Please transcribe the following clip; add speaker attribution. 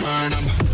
Speaker 1: Burn 'em.